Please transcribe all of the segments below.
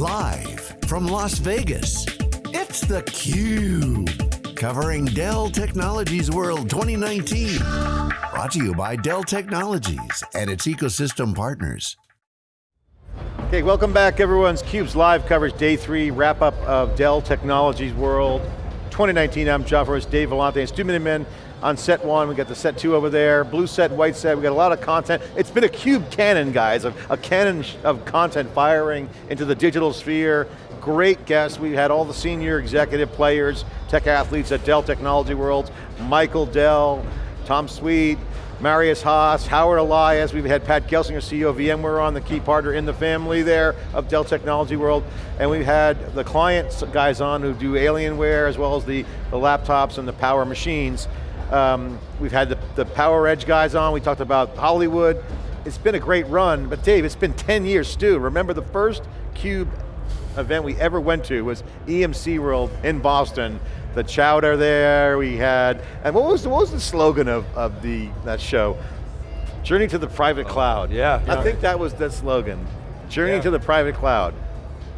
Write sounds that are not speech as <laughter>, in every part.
Live from Las Vegas, it's theCUBE. Covering Dell Technologies World 2019. Brought to you by Dell Technologies and its ecosystem partners. Okay, welcome back everyone's CUBE's live coverage, day three, wrap up of Dell Technologies World 2019. I'm John Furrier, Dave Vellante, Stu Miniman on set one, we got the set two over there, blue set, white set, we got a lot of content. It's been a cube cannon, guys, a, a cannon of content firing into the digital sphere. Great guests, we had all the senior executive players, tech athletes at Dell Technology World, Michael Dell, Tom Sweet, Marius Haas, Howard Elias, we've had Pat Gelsinger, CEO of VMware on, the key partner in the family there of Dell Technology World, and we've had the client guys on who do Alienware as well as the, the laptops and the power machines. Um, we've had the, the Power Edge guys on, we talked about Hollywood. It's been a great run, but Dave, it's been 10 years, Stu. Remember the first CUBE event we ever went to was EMC World in Boston. The chowder there, we had, and what was the, what was the slogan of, of the, that show? Journey to the private cloud. Yeah. I yeah. think that was the slogan. Journey yeah. to the private cloud.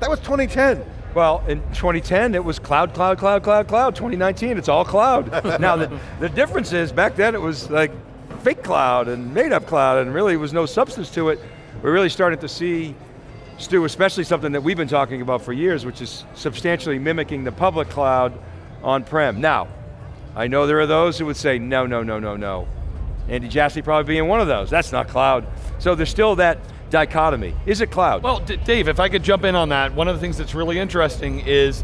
That was 2010. Well, in 2010, it was cloud, cloud, cloud, cloud, cloud. 2019, it's all cloud. <laughs> now, the, the difference is, back then it was like fake cloud and made up cloud and really was no substance to it. We're really starting to see, Stu, especially something that we've been talking about for years, which is substantially mimicking the public cloud on-prem. Now, I know there are those who would say, no, no, no, no, no. Andy Jassy probably being one of those. That's not cloud. So there's still that dichotomy. Is it cloud? Well, Dave, if I could jump in on that, one of the things that's really interesting is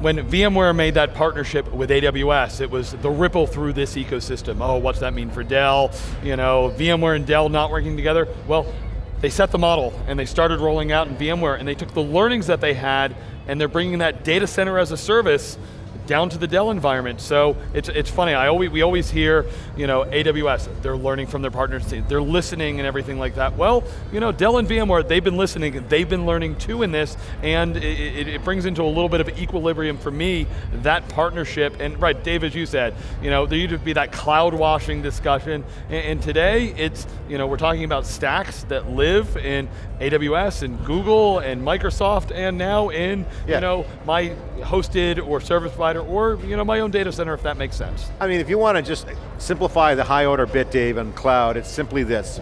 when VMware made that partnership with AWS, it was the ripple through this ecosystem. Oh, what's that mean for Dell? You know, VMware and Dell not working together. Well, they set the model and they started rolling out in VMware and they took the learnings that they had and they're bringing that data center as a service down to the Dell environment. So it's, it's funny, I always, we always hear, you know, AWS, they're learning from their partners, they're listening and everything like that. Well, you know, Dell and VMware, they've been listening, they've been learning too in this, and it, it, brings into a little bit of equilibrium for me, that partnership, and right, Dave, as you said, you know, there used to be that cloud washing discussion, and, and today, it's, you know, we're talking about stacks that live in AWS and Google and Microsoft, and now in, yeah. you know, my hosted or service provider or you know, my own data center if that makes sense. I mean, if you want to just simplify the high order bit, Dave, on cloud, it's simply this.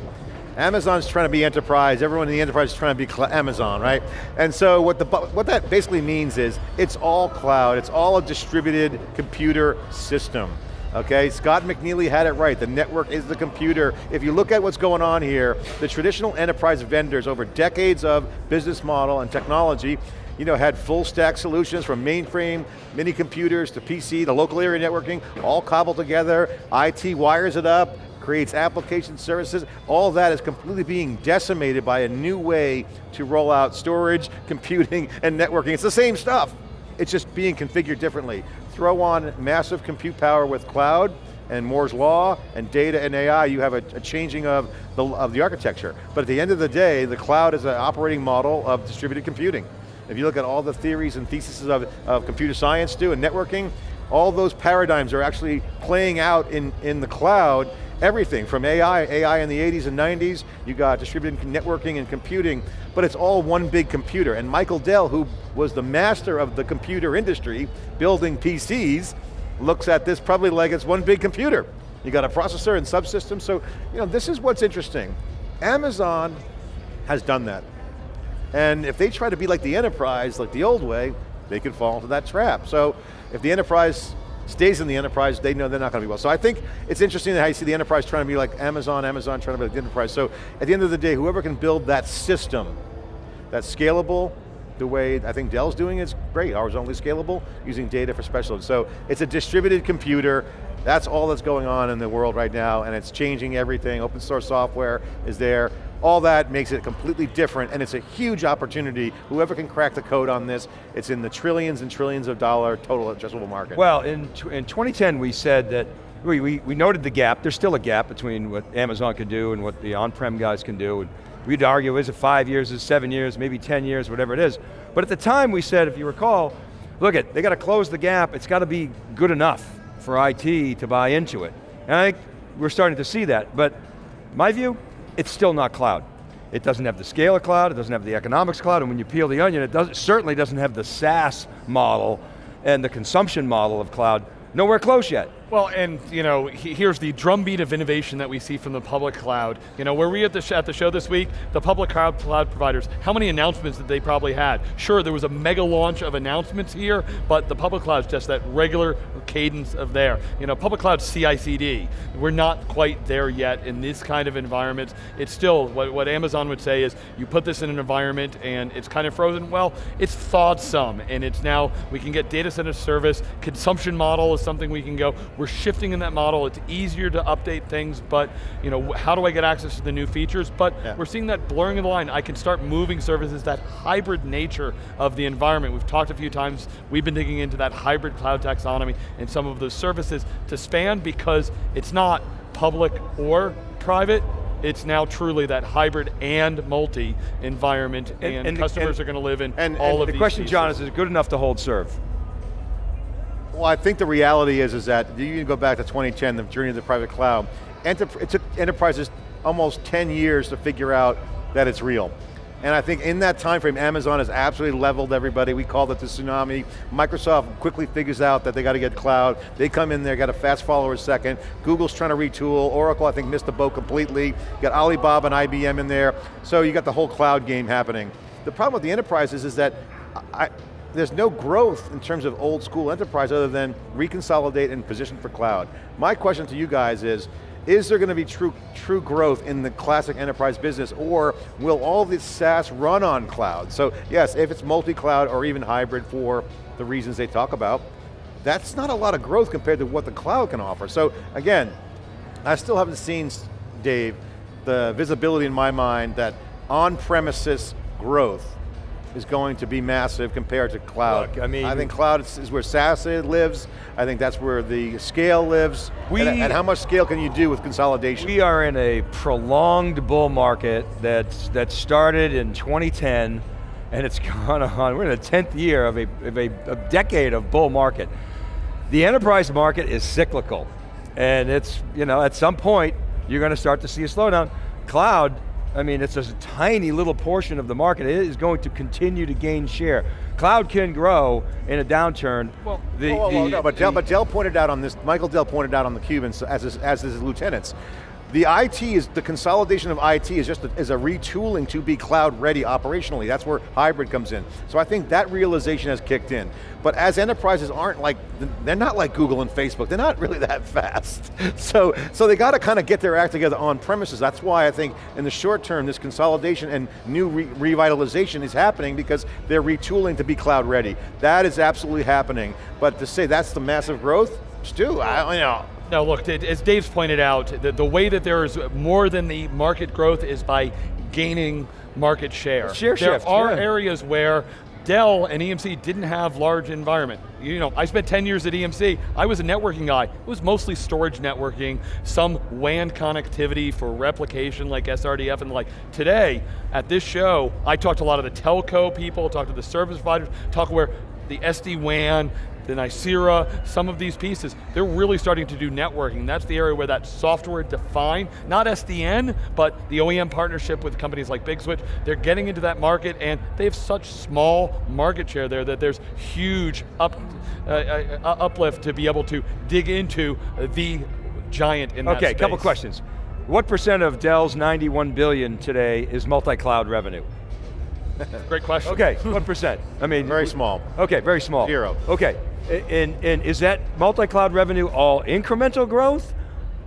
Amazon's trying to be enterprise, everyone in the enterprise is trying to be Amazon, right? And so what, the, what that basically means is, it's all cloud, it's all a distributed computer system. Okay, Scott McNealy had it right, the network is the computer. If you look at what's going on here, the traditional enterprise vendors over decades of business model and technology you know, had full stack solutions from mainframe, mini computers to PC, to local area networking, all cobbled together, IT wires it up, creates application services, all that is completely being decimated by a new way to roll out storage, <laughs> computing, and networking. It's the same stuff, it's just being configured differently. Throw on massive compute power with cloud, and Moore's Law, and data and AI, you have a, a, changing of the, of the architecture. But at the end of the day, the cloud is an operating model of distributed computing. If you look at all the theories and theses of, of computer science do and networking, all those paradigms are actually playing out in, in the cloud, everything from AI, AI in the 80s and 90s, you got distributed networking and computing, but it's all one big computer. And Michael Dell, who was the master of the computer industry, building PCs, looks at this probably like it's one big computer. You got a processor and subsystem, so you know, this is what's interesting. Amazon has done that. And if they try to be like the enterprise, like the old way, they could fall into that trap. So if the enterprise stays in the enterprise, they know they're not going to be well. So I think it's interesting how you see the enterprise trying to be like Amazon, Amazon trying to be like the enterprise. So at the end of the day, whoever can build that system that's scalable, the way I think Dell's doing is great, horizontally scalable, using data for specialists. So it's a distributed computer, that's all that's going on in the world right now, and it's changing everything. Open source software is there. All that makes it completely different, and it's a huge opportunity. Whoever can crack the code on this, it's in the trillions and trillions of dollar total addressable market. Well, in, in 2010 we said that, we, we, we noted the gap, there's still a gap between what Amazon can do and what the on-prem guys can do. And we'd argue, is it five years, is it seven years, maybe 10 years, whatever it is. But at the time we said, if you recall, look at, they got to close the gap, it's got to be good enough for IT to buy into it. And I think we're starting to see that, but my view, it's still not cloud. It doesn't have the scale of cloud, it doesn't have the economics cloud, and when you peel the onion, it, does, it certainly doesn't have the SaaS model and the consumption model of cloud. Nowhere close yet. Well, and you know, here's the drumbeat of innovation that we see from the public cloud. You know, were we at the, at the show this week? The public cloud, cloud providers, how many announcements did they probably had? Sure, there was a mega launch of announcements here, but the public cloud's just that regular cadence of there. You know, public cloud CI/CD. We're not quite there yet in this kind of environment. It's still, what, what Amazon would say is, you put this in an environment and it's kind of frozen. Well, it's thawed some, and it's now, we can get data center service, consumption model is something we can go, we're shifting in that model. It's easier to update things, but you know, how do I get access to the new features? But yeah. we're seeing that blurring of the line. I can start moving services, that hybrid nature of the environment. We've talked a few times, we've been digging into that hybrid cloud taxonomy and some of those services to span because it's not public or private, it's now truly that hybrid and multi environment and, and, and customers and, are going to live in and, all of these. the these question, pieces. John, is it good enough to hold serve? Well, I think the reality is, is that you can go back to 2010, the journey of the private cloud. It took enterprises almost 10 years to figure out that it's real. And I think in that time frame, Amazon has absolutely leveled everybody. We call it the tsunami. Microsoft quickly figures out that they got to get cloud. They come in there, got a fast follower second. Google's trying to retool. Oracle, I think, missed the boat completely. Got Alibaba and IBM in there. So you got the whole cloud game happening. The problem with the enterprises is that I, there's no growth in terms of old school enterprise other than reconsolidate and position for cloud. My question to you guys is, is there going to be true, true growth in the classic enterprise business or will all this SaaS run on cloud? So yes, if it's multi-cloud or even hybrid for the reasons they talk about, that's not a lot of growth compared to what the cloud can offer. So again, I still haven't seen, Dave, the visibility in my mind that on-premises growth is going to be massive compared to cloud. Look, I mean, I think cloud is, is, where SaaS lives. I think that's where the scale lives. We, and, and, how much scale can you do with consolidation? We are in a prolonged bull market that's, that started in 2010 and it's <laughs> gone on, we're in the 10th year of a, of a, a decade of bull market. The enterprise market is cyclical and it's, you know, at some point you're going to start to see a slowdown. Cloud I mean, it's just a tiny little portion of the market. It is going to continue to gain share. Cloud can grow in a downturn. Well, the, well, well, the, no, but, Dell, but Dell pointed out on this, Michael Dell pointed out on the Cubans as his, as his lieutenants, the IT is, the consolidation of IT is just a, is a retooling to be cloud ready operationally. That's where hybrid comes in. So I think that realization has kicked in. But as enterprises aren't like, they're not like Google and Facebook, they're not <laughs> really that fast. So, so they got to kind of get their act together on premises. That's why I think in the short term, this consolidation and new re revitalization is happening because they're retooling to be cloud ready. That is absolutely happening. But to say that's the massive growth, Stu, I, don't you know, no, look, as Dave's pointed out, the, the way that there is more than the market growth is by gaining market share. Share there shift, are yeah. areas where Dell and EMC didn't have large environment. You know, I spent 10 years at EMC. I was a networking guy. It was mostly storage networking, some WAN connectivity for replication like SRDF and the like. Today, at this show, I talked to a lot of the telco people, talked to the service providers, talked where the SD-WAN, the Nicira, some of these pieces, they're really starting to do networking. That's the area where that software defined, not SDN, but the OEM partnership with companies like Big Switch, they're getting into that market and they have such small market share there that there's huge up, uh, uh, uh uplift to be able to dig into the giant in okay, that Okay, couple questions. What percent of Dell's 91 billion today is multi-cloud revenue? Great question. Okay, what percent? I mean, very small. Okay, very small. Zero. Okay, and, and is that multi-cloud revenue all incremental growth?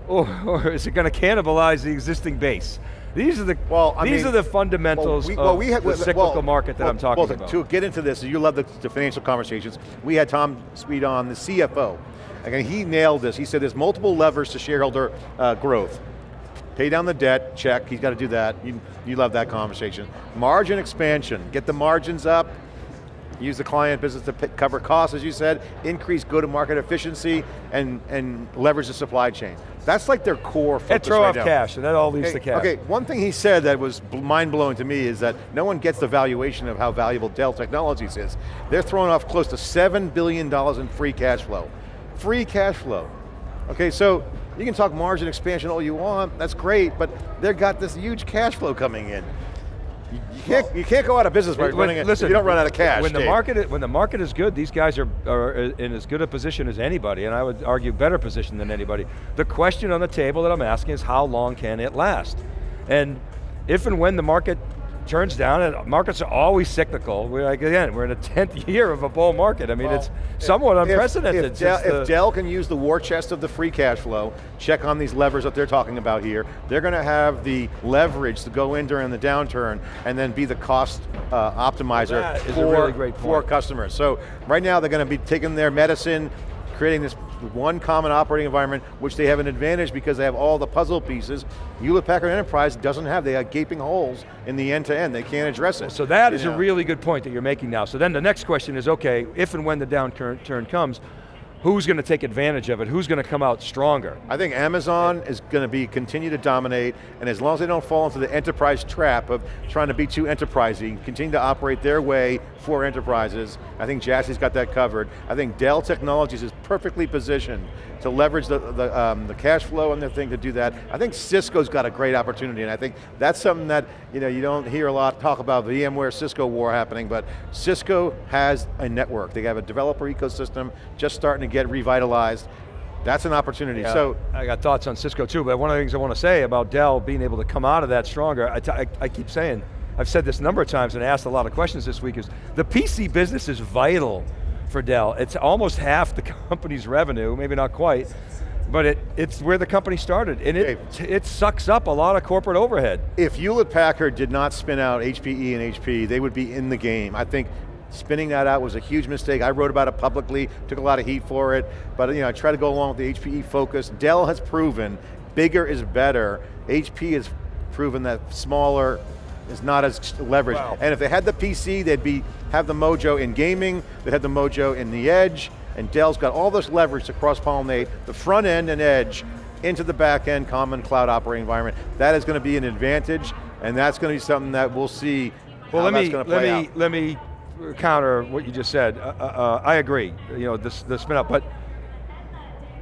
Or, or is it going to cannibalize the existing base? These are the well, I these mean, are the fundamentals well, we, well, we had, the cyclical well, market that I'm talking about. To get into this, you love the, the, financial conversations. We had Tom Sweet on, the CFO. Again, he nailed this. He said there's multiple levers to shareholder uh, growth. Pay down the debt, check, he's got to do that. You, you love that conversation. Margin expansion, get the margins up, use the client business to cover costs, as you said, increase go-to-market efficiency, and, and leverage the supply chain. That's like their core focus And throw right off now. cash, and that all leads okay, to cash. Okay, one thing he said that was mind-blowing to me is that no one gets the valuation of how valuable Dell Technologies is. They're throwing off close to $7 billion in free cash flow. Free cash flow. Okay, so you can talk margin expansion all you want, that's great, but they've got this huge cash flow coming in. You can't, you can't go out of business by When- running it, listen, you don't run out of cash, When the market is, when the market is good, these guys are, are in as good a position as anybody, and I would argue better position than anybody. The question on the table that I'm asking is how long can it last? And if and when the market turns down, and markets are always cyclical. We're like again, we're in a <laughs> tenth year of a bull market. I mean, Well, it's somewhat If- unprecedented. If, Dell, since the- if Dell can use the war chest of the free cash flow, check on these levers that they're talking about here, they're going to have the leverage to go in during the downturn and then be the cost uh, optimizer That is a for, really great for customers. So right now they're going to be taking their medicine, creating this one common operating environment, which they have an advantage because they have all the puzzle pieces. Hewlett Packard Enterprise doesn't have, they have gaping holes in the end to end, they can't address it. So that is know. a really good point that you're making now. So then the next question is, okay, if and when the downturn turn comes, who's going to take advantage of it? Who's going to come out stronger? I think Amazon is going to be continue to dominate, and as long as they don't fall into the enterprise trap of trying to be too enterprising, continue to operate their way for enterprises, I think Jassy's got that covered. I think Dell Technologies is perfectly positioned to leverage the, the, um, the cash flow and the thing to do that. I think Cisco's got a great opportunity, and I think that's something that you know you don't hear a lot talk about VMware Cisco war happening, but Cisco has a network. They have a developer ecosystem just starting to get revitalized. That's an opportunity. Yeah, So I got thoughts on Cisco too, but one of the things I want to say about Dell being able to come out of that stronger, I I keep saying, I've said this a number of times and asked a lot of questions this week, is the PC business is vital for Dell. It's almost half the <laughs> company's revenue, maybe not quite, but it, it's where the company started, and it, it sucks up a lot of corporate overhead. if Hewlett Packard did not spin out HPE and HP, they would be in the game. I think spinning that out was a huge mistake. I wrote about it publicly, took a lot of heat for it, but you know, I try to go along with the HPE focus. Dell has proven bigger is better. HP has proven that smaller is not as leveraged. Wow. And if they had the PC, they'd be have the mojo in gaming, they'd have the mojo in the edge, and Dell's got all this leverage to cross-pollinate the front end and edge into the back end common cloud operating environment. That is going to be an advantage, and that's going to be something that we'll see Well, let that's me going to let me out. let me counter what you just said. Uh, uh, uh, I agree. You know, this the spin up, but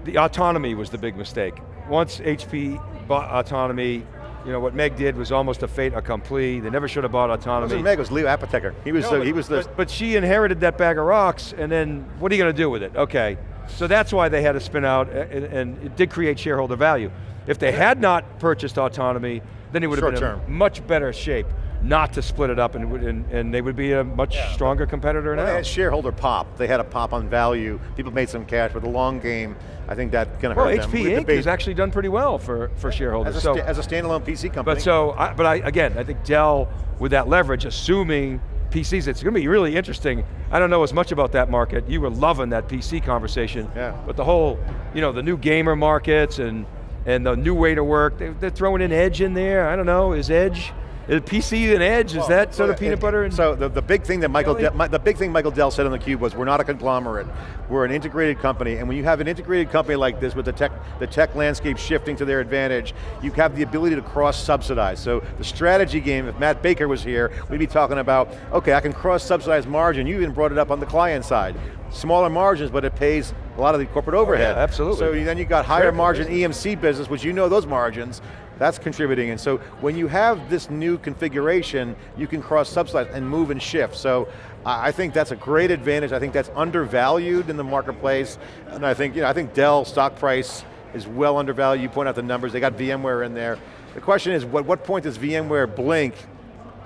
the autonomy was the big mistake. Once HP bought autonomy, you know what Meg did was almost a fait accompli. They never should have bought autonomy. wasn't Meg, it was Leo Apotheker. He was, No, the, but- he was the, but, but she inherited that bag of rocks, and then what are you going to do with it? Okay, so that's why they had to spin out, and, and it did create shareholder value. If they had not purchased autonomy, then it would have been in much better shape not to split it up, and, it would- and, and they would be a much stronger competitor Well, they now. had shareholder pop. They had a pop on value. People made some cash, but the long game, I think that's going to Well, hurt them. Well, HP We Inc. has actually done pretty well for, for shareholders. as a, so, as a standalone PC company. But so, I, but I, again, I think Dell, with that leverage, assuming PCs, it's going to be really interesting. I don't know as much about that market. You were loving that PC conversation. Yeah. But the whole, you know, the new gamer markets and, and the new way to work, they, they're throwing in Edge in there. I don't know, is Edge, is PC and Edge, is that sort of peanut it- butter and So the, the big thing that Michael, Mi- the big thing Michael Dell said on the cube was, we're not a conglomerate. We're an integrated company, and when you have an integrated company like this, with the tech, the tech landscape shifting to their advantage, you have the ability to cross-subsidize. So the strategy game, if Matt Baker was here, we'd be talking about, okay, I can cross-subsidize margin. You even brought it up on the client side. Smaller margins, but it pays a lot of the corporate overhead. Oh, absolutely. So then you got higher margin EMC business, which you know those margins, that's contributing. And so when you have this new configuration, you can cross-subsidize and move and shift. So I think that's a great advantage. I think that's undervalued in the marketplace. And I think, you know, I think Dell stock price is well undervalued. You point out the numbers, they got VMware in there. The question is, what, what point does VMware blink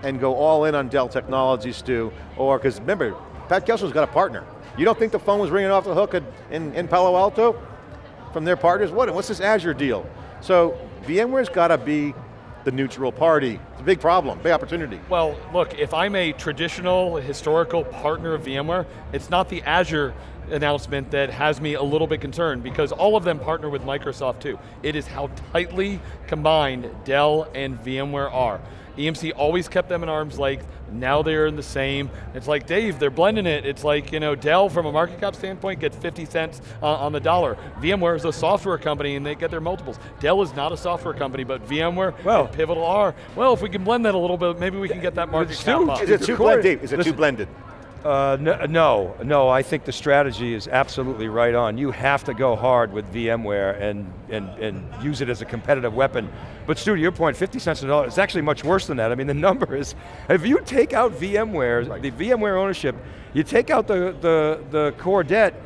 and go all in on Dell Technologies, Stu? Or, because remember, Pat Kessler's got a partner. You don't think the phone was ringing off the hook in, in Palo Alto? from their partners? What, what's this Azure deal? So VMware's got to be the neutral party. It's a big problem, big opportunity. Well, look, if I'm a traditional historical partner of VMware, it's not the Azure announcement that has me a little bit concerned because all of them partner with Microsoft too. It is how tightly combined Dell and VMware are. EMC always kept them at arm's length, now they're in the same. It's like, Dave, they're blending it. It's like, you know, Dell from a market cap standpoint gets 50 cents uh, on the dollar. VMware is a software company and they get their multiples. Dell is not a software company, but VMware Well- and Pivotal are. Well, if we can blend that a little bit, maybe we can get that market Stu, cap up. Is it too According- blended? Is it too blended? Uh, no, no, no, I think the strategy is absolutely right on. You have to go hard with VMware and, and, and use it as a competitive weapon. But Stu, to your point, 50 cents a dollar, it's actually much worse than that. I mean, the <laughs> number is, if you take out VMware, right. the VMware ownership, you take out the, the, the core debt,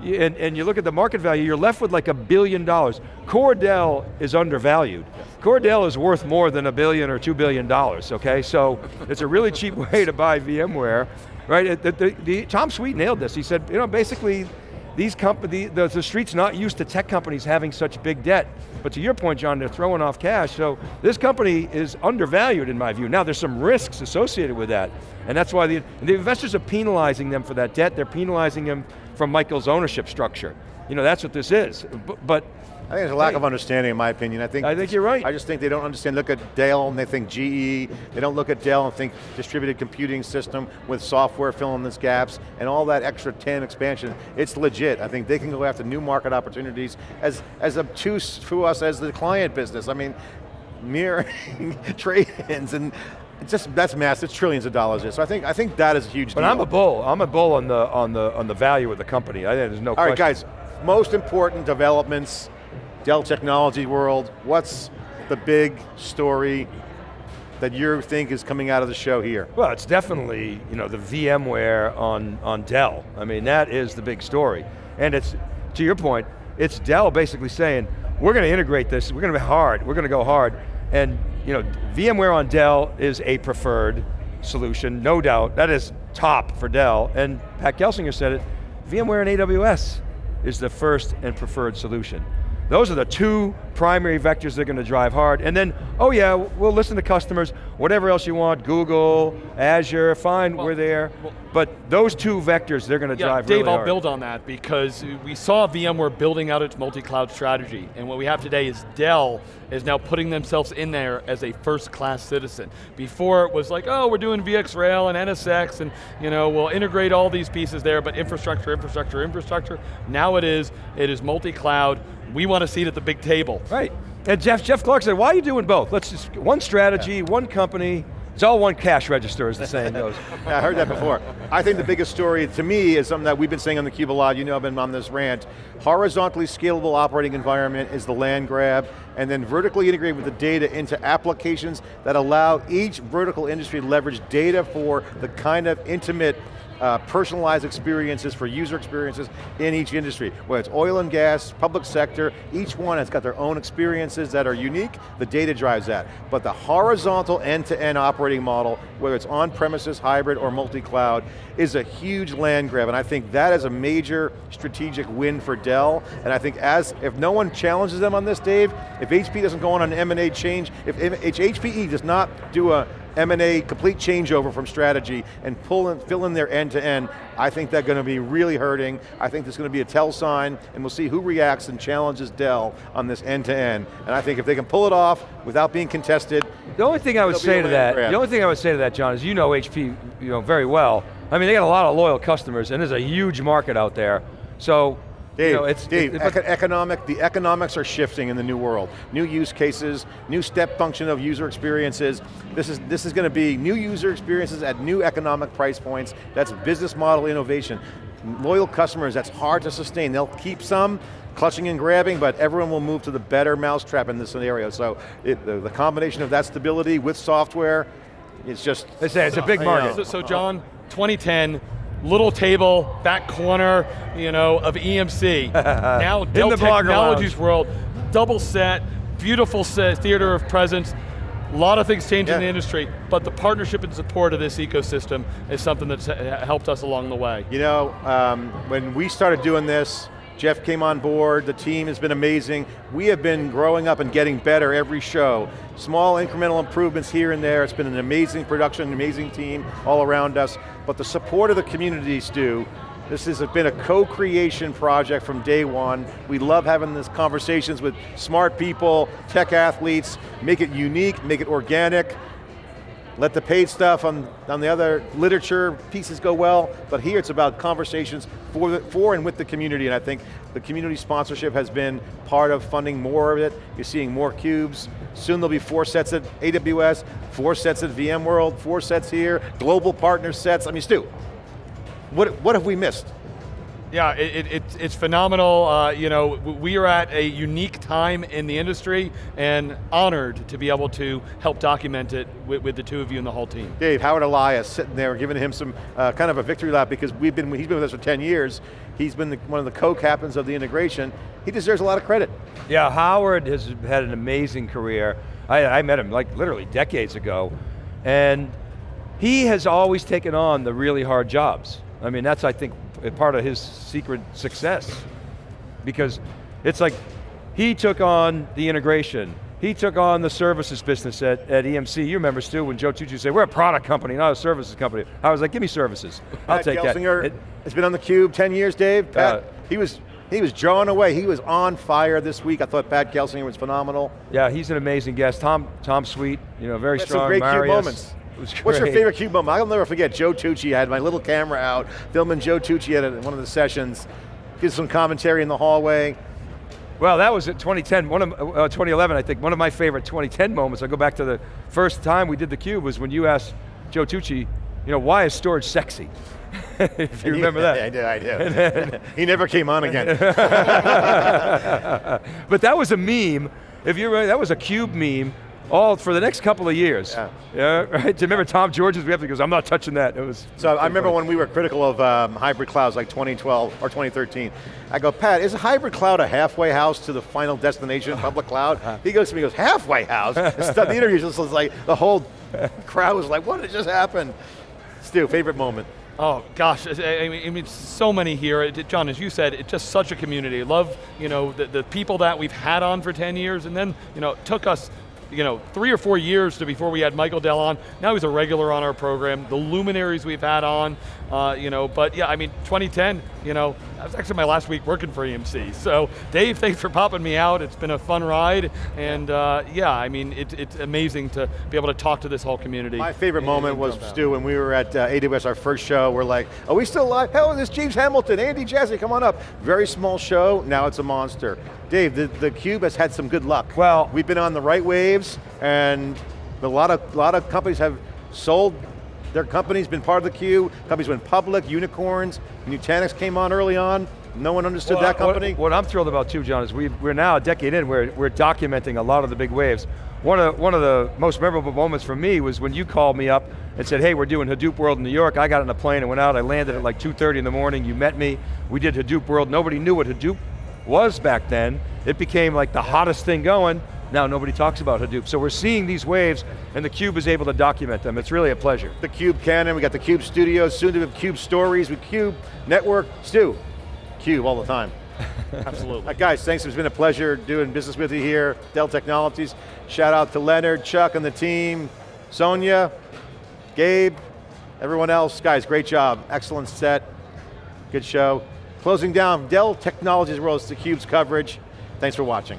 and, and, you look at the market value, you're left with like a billion dollars. Core Dell is undervalued. Core Dell is worth more than a billion or two billion dollars, okay? So it's a really cheap <laughs> way to buy VMware, right? The, the, the, Tom Sweet nailed this. He said, you know, basically, these company, the, the street's not used to tech companies having such big debt. But to your point, John, they're throwing off cash, so this company is undervalued in my view. Now there's some risks associated with that, and that's why the, the investors are penalizing them for that debt, they're penalizing them from Michael's ownership structure. You know, that's what this is. but, I think there's a lack hey, of understanding in my opinion. I think I think you're right. I just think they don't understand, look at Dell and they think GE, they don't look at Dell and think distributed computing system with software filling these gaps and all that extra 10 expansion. It's legit. I think they can go after new market opportunities as, as obtuse to us as the client business. I mean, mirroring <laughs> trade-ins and just that's massive. It's trillions of dollars. There. So I think I think that is a huge. But deal. I'm a bull. I'm a bull on the on the on the value of the company. I think there's no. All question. right, guys. Most important developments Dell Technology World, what's the big story that you think is coming out of the show here? Well, it's definitely you know the VMware on, on Dell. I mean, that is the big story. And it's, to your point, it's Dell basically saying, we're going to integrate this, we're going to be hard, we're going to go hard. And you know, VMware on Dell is a preferred solution, no doubt. That is top for Dell. And Pat Gelsinger said it, VMware and AWS is the first and preferred solution. Those are the two primary vectors they're going to drive hard. And then, oh yeah, we'll listen to customers, whatever else you want, Google, Azure, fine, well, we're there. Well, but those two vectors, they're going to yeah, drive Dave, really I'll hard. build on that because we saw VMware building out its multi-cloud strategy. And what we have today is Dell is now putting themselves in there as a first-class citizen. Before it was like, oh, we're doing VxRail and NSX and you know, we'll integrate all these pieces there, but infrastructure, infrastructure, infrastructure. Now it is, it is multi-cloud, we want a seat at the big table. Right, and Jeff, Jeff Clarke said, why are you doing both? Let's just, one strategy, yeah. one company, it's all one cash register, as the saying goes. <laughs> yeah, I heard that before. I think the biggest story to me is something that we've been saying on the Cube a lot, you know I've been on this rant. Horizontally scalable operating environment is the land grab, and then vertically integrate with the data into applications that allow each vertical industry to leverage data for the kind of intimate uh, personalized experiences for user experiences in each industry. Whether it's oil and gas, public sector, each one has got their own experiences that are unique, the data drives that. But the horizontal end-to-end -end operating model, whether it's on-premises, hybrid, or multi-cloud, is a huge land grab, and I think that is a major strategic win for Dell, and I think as, if no one challenges them on this, Dave, if HP doesn't go on an M&A change, if, if HPE does not do a M&A complete changeover from strategy and pull in, fill in their end-to-end, -end, I think they're going to be really hurting. I think there's going to be a tell sign, and we'll see who reacts and challenges Dell on this end-to-end. -end. And I think if they can pull it off without being contested, the only thing I would say to that, grab. the only thing I would say to that, John, is you know HP you know, very well. I mean, they got a lot of loyal customers, and there's a huge market out there. So Dave, you know, it's, Dave it, eco economic, the economics are shifting in the new world. New use cases, new step function of user experiences. This is, this is going to be new user experiences at new economic price points. That's business model innovation. Loyal customers, that's hard to sustain. They'll keep some, clutching and grabbing, but everyone will move to the better mousetrap in this scenario. So it, the, the, combination of that stability with software, it's just- They say it's a big market. So, so John, 2010, little table, back corner, you know, of EMC. <laughs> now Dell Technologies World, double set, beautiful set, theater of presence, a lot of things changing yeah. in the industry, but the partnership and support of this ecosystem is something that's helped us along the way. You know, um, when we started doing this, Jeff came on board, the team has been amazing. We have been growing up and getting better every show. Small incremental improvements here and there. It's been an amazing production, an amazing team all around us. But the support of the communities do. this has been a co-creation project from day one. We love having these conversations with smart people, tech athletes, make it unique, make it organic, let the paid stuff on, on the other literature pieces go well, but here it's about conversations for, the, for and with the community, and I think the community sponsorship has been part of funding more of it. You're seeing more cubes. Soon there'll be four sets at AWS, four sets at VMworld, four sets here, global partner sets. I mean, Stu, what, what have we missed? Yeah, it, it, it's, it's phenomenal. Uh, you know, we are at a unique time in the industry and honored to be able to help document it with, with the two of you and the whole team. Dave, Howard Elias sitting there giving him some uh, kind of a victory lap because we've been, he's been with us for 10 years. He's been the, one of the co-captains of the integration. He deserves a lot of credit. Yeah, Howard has had an amazing career. I, I met him like literally decades ago. And he has always taken on the really hard jobs. I mean, that's, I think, part of his secret success. Because it's like, he took on the integration, he took on the services business at, at EMC. You remember, Stu, when Joe Tucci said, we're a product company, not a services company. I was like, give me services. I'll Pat take Gelsinger that. It, has been on the cube 10 years, Dave. Pat, Uh, he was he was drawn away. He was on fire this week. I thought Pat Gelsinger was phenomenal. yeah, he's an amazing guest. Tom, Tom Sweet, you know, very strong. some great Marius. cube moments. What's your favorite cube moment? I'll never forget Joe Tucci. I had my little camera out, filming Joe Tucci at one of the sessions. Did some commentary in the hallway. Well, that was at 2010, one of, uh, 2011, I think. One of my favorite 2010 moments, I go back to the first time we did the cube was when you asked Joe Tucci, you know, why is storage sexy? <laughs> if you remember that. Yeah, I do, I do. <laughs> <laughs> he never came on again. But that was a meme, if you remember, that was a cube meme all for the next couple of years. Yeah. Yeah, <laughs> right? Do you remember Tom George's We reaction? He goes, I'm not touching that. It was. So I remember when we were critical of um, hybrid clouds like 2012 or 2013. I go, Pat, is a hybrid cloud a halfway house to the final destination, public cloud? He goes to me, he goes, halfway house? <laughs> The interview just was like, the whole crowd was like, what did just happen? Stu, favorite moment. Oh gosh, I I mean, I mean, so many here. John, as you said, it's just such a community. Love, you know, the, the people that we've had on for 10 years, and then, you know, took us, you know, three or four years to before we had Michael Dell on. Now he's a regular on our program. The luminaries we've had on, uh, you know, but yeah, I mean, 2010, you know, that was actually my last week working for EMC. So Dave, thanks for popping me out. It's been a fun ride, and uh, yeah, I mean, it, it's amazing to be able to talk to this whole community. My favorite and- moment and was. Stu, when we were at uh, AWS, our first show, we're like, are we still live? Hell, this James Hamilton, Andy Jassy, come on up. Very small show, now it's a monster. Dave, the, the Cube has had some good luck. Well- We've been on the right waves, and a lot of, lot of companies have sold their companies, been part of the queue, companies went public, unicorns, Nutanix came on early on, no one understood Well, that company. What, I'm thrilled about too, John, is we, we're now a decade in, we're, we're documenting a lot of the big waves. One of, one of the most memorable moments for me was when you called me up and said, hey, we're doing Hadoop World in New York. I got on a plane and went out, I landed at like 2.30 in the morning, you met me, we did Hadoop World. Nobody knew what Hadoop was back then. It became like the hottest thing going. Now nobody talks about Hadoop. So we're seeing these waves and the Cube is able to document them. It's really a pleasure. the Cube Canon, we got the Cube Studios, soon to have Cube Stories with Cube Network. Stu, Cube all the time. <laughs> Absolutely. Uh, guys, thanks, it's been a pleasure doing business with you here, Dell Technologies. Shout out to Leonard, Chuck and the team, Sonia, Gabe, everyone else. Guys, great job, excellent set, good show. Closing down, Dell Technologies World, it's theCUBE's coverage. Thanks for watching.